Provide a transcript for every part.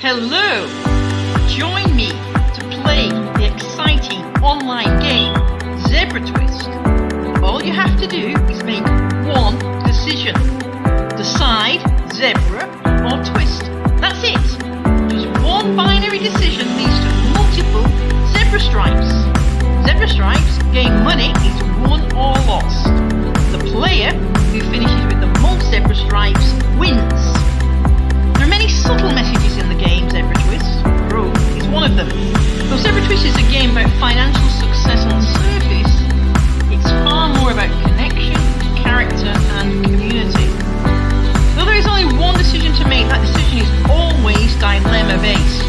Hello! Join me to play the exciting online game Zebra Twist. All you have to do is make one decision. Decide zebra or twist. That's it. Just one binary decision leads to multiple zebra stripes. Zebra stripes gain money is won or lost. The player who Twist is a game about financial success on the surface, it's far more about connection, character, and community. Though there is only one decision to make, that decision is always dilemma based.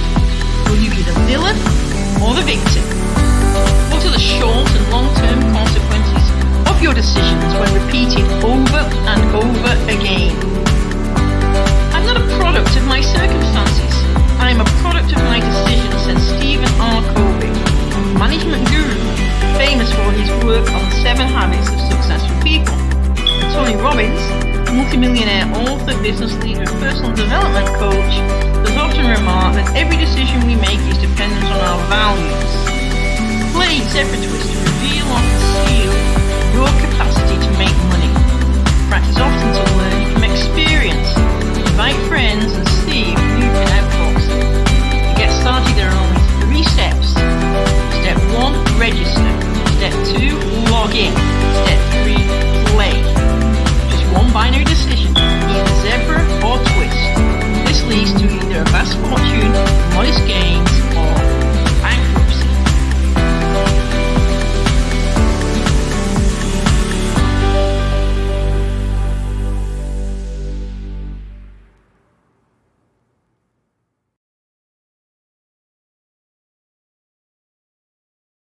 Will you be the villain or the victim? What are the short and long term consequences of your decisions when repeated over and over again? Seven habits of successful people. Tony Robbins, multimillionaire author, business leader, and personal development coach, has often remarked that every decision we make is dependent designer